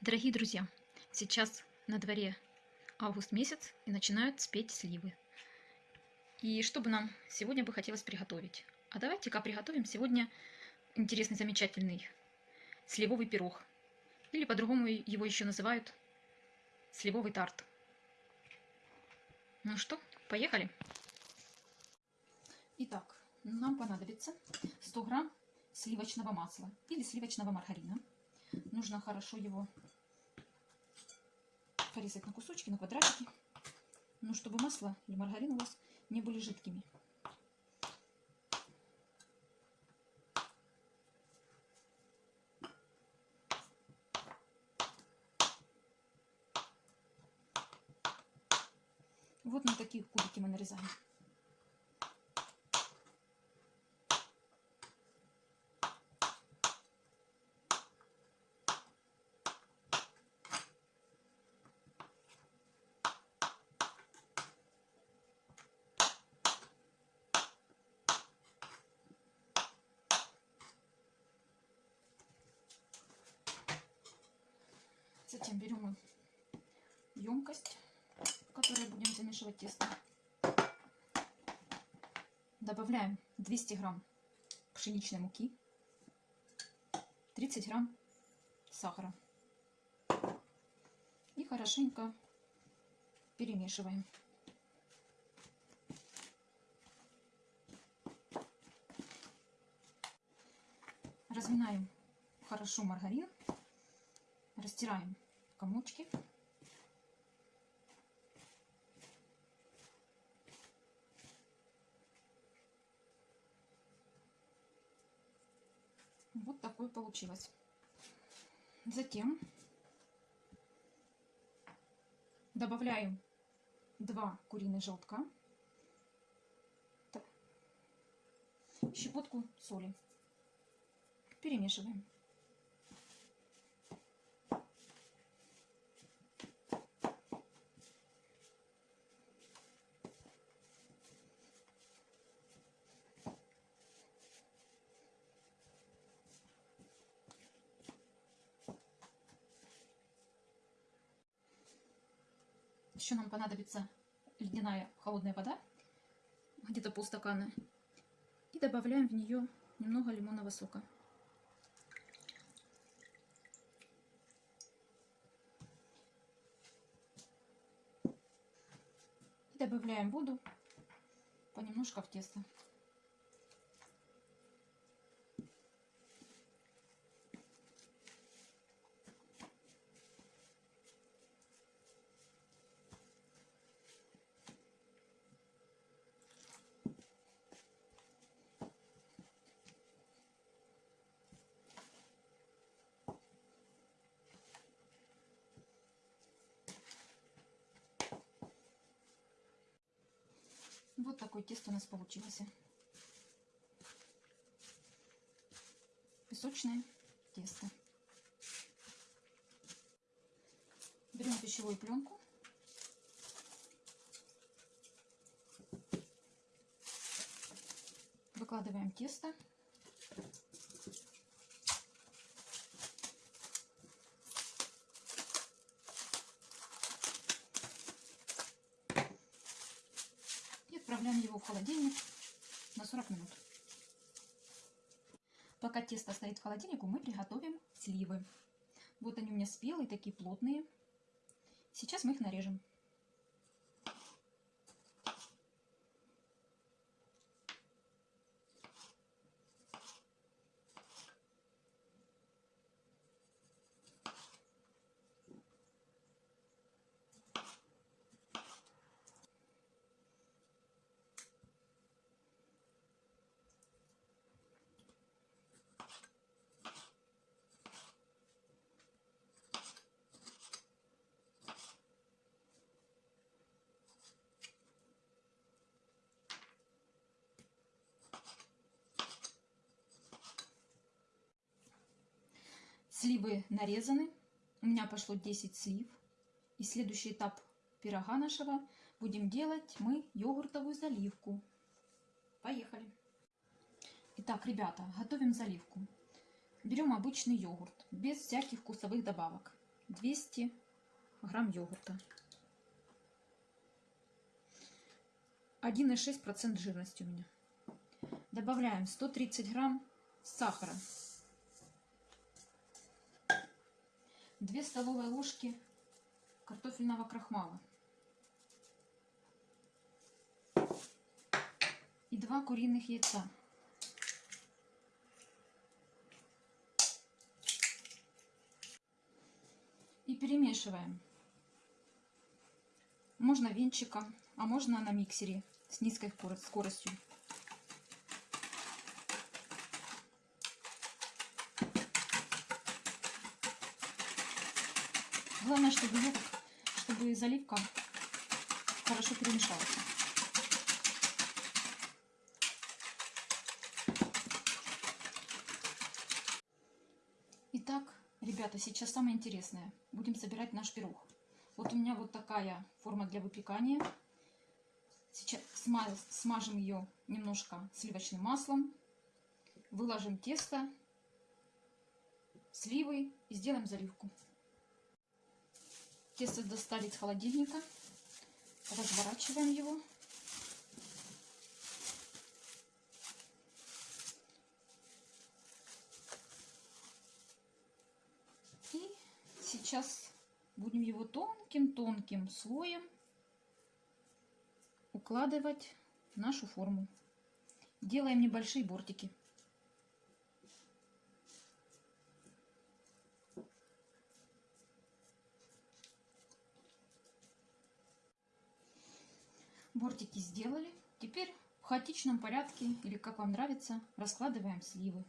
Дорогие друзья, сейчас на дворе август месяц и начинают спеть сливы. И что бы нам сегодня бы хотелось приготовить? А давайте-ка приготовим сегодня интересный, замечательный сливовый пирог. Или по-другому его еще называют сливовый тарт. Ну что, поехали? Итак, нам понадобится 100 грамм сливочного масла или сливочного маргарина. Нужно хорошо его порезать на кусочки, на квадратики. Ну, чтобы масло или маргарин у вас не были жидкими. Вот на такие кубики мы нарезаем. Затем берем емкость, в которой будем замешивать тесто. Добавляем 200 грамм пшеничной муки, 30 грамм сахара. И хорошенько перемешиваем. Разминаем хорошо маргарин растираем комочки. Вот такое получилось. Затем добавляем 2 куриных желтка, щепотку соли. Перемешиваем. Еще нам понадобится ледяная холодная вода, где-то полстакана. И добавляем в нее немного лимонного сока. И добавляем воду понемножку в тесто. Вот такое тесто у нас получилось. Песочное тесто. Берем пищевую пленку. Выкладываем тесто. отправляем его в холодильник на 40 минут. Пока тесто стоит в холодильнику, мы приготовим сливы. Вот они у меня спелые, такие плотные. Сейчас мы их нарежем. Сливы нарезаны. У меня пошло 10 слив. И следующий этап пирога нашего будем делать мы йогуртовую заливку. Поехали. Итак, ребята, готовим заливку. Берем обычный йогурт, без всяких вкусовых добавок. 200 грамм йогурта. 1,6% жирности у меня. Добавляем 130 грамм сахара. 2 столовые ложки картофельного крахмала. И 2 куриных яйца. И перемешиваем. Можно венчиком, а можно на миксере с низкой скоростью. Главное, чтобы, йогурт, чтобы заливка хорошо перемешалась. Итак, ребята, сейчас самое интересное. Будем собирать наш пирог. Вот у меня вот такая форма для выпекания. Сейчас смажем ее немножко сливочным маслом. Выложим тесто, сливы и сделаем заливку. Тесто достали из холодильника. Разворачиваем его. И сейчас будем его тонким-тонким слоем укладывать в нашу форму. Делаем небольшие бортики. Бортики сделали. Теперь в хаотичном порядке, или как вам нравится, раскладываем сливы.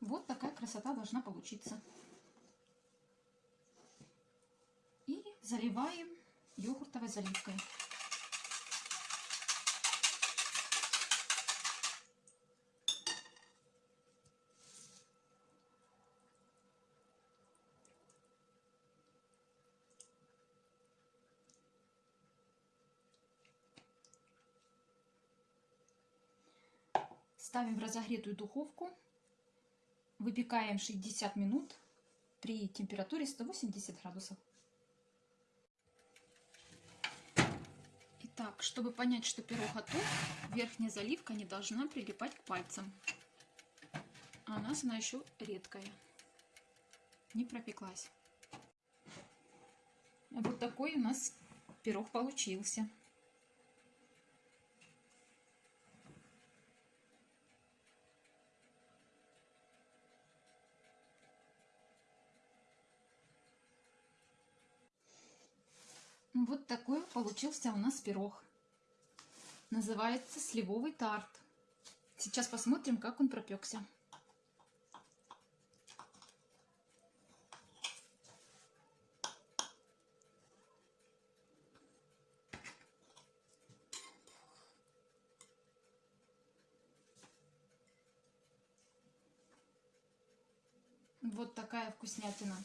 Вот такая красота должна получиться. И заливаем йогуртовой заливкой. Ставим в разогретую духовку. Выпекаем 60 минут при температуре 180 градусов. Так, чтобы понять, что пирог готов, верхняя заливка не должна прилипать к пальцам. А у нас она еще редкая. Не пропеклась. Вот такой у нас пирог получился. Вот такой получился у нас пирог. Называется сливовый тарт. Сейчас посмотрим, как он пропекся. Вот такая вкуснятина.